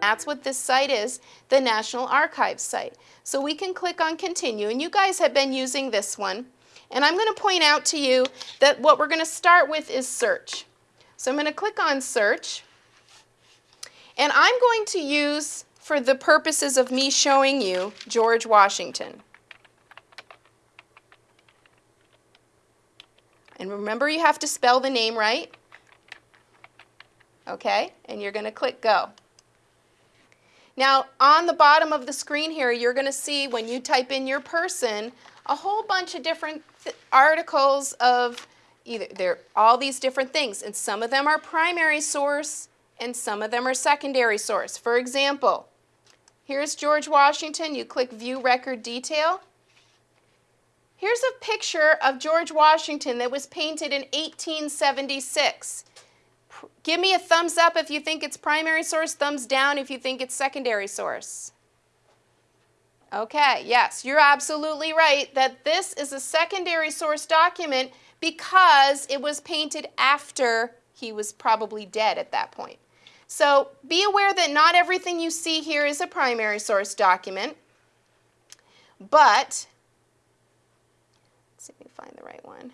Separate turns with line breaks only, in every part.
that's what this site is, the National Archives site. So we can click on continue, and you guys have been using this one. And I'm going to point out to you that what we're going to start with is search. So I'm going to click on search, and I'm going to use, for the purposes of me showing you, George Washington. And remember you have to spell the name right. Okay, and you're going to click go. Now on the bottom of the screen here you're going to see when you type in your person a whole bunch of different articles of either they're all these different things and some of them are primary source and some of them are secondary source. For example, here's George Washington, you click view record detail Here's a picture of George Washington that was painted in 1876. Give me a thumbs up if you think it's primary source, thumbs down if you think it's secondary source. Okay, yes, you're absolutely right that this is a secondary source document because it was painted after he was probably dead at that point. So be aware that not everything you see here is a primary source document, but Let me find the right one.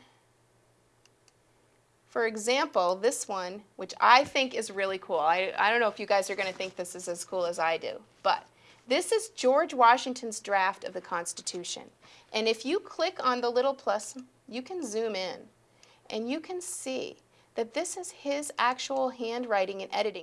For example, this one, which I think is really cool. I, I don't know if you guys are going to think this is as cool as I do, but this is George Washington's draft of the Constitution. And if you click on the little plus, you can zoom in and you can see that this is his actual handwriting and editing.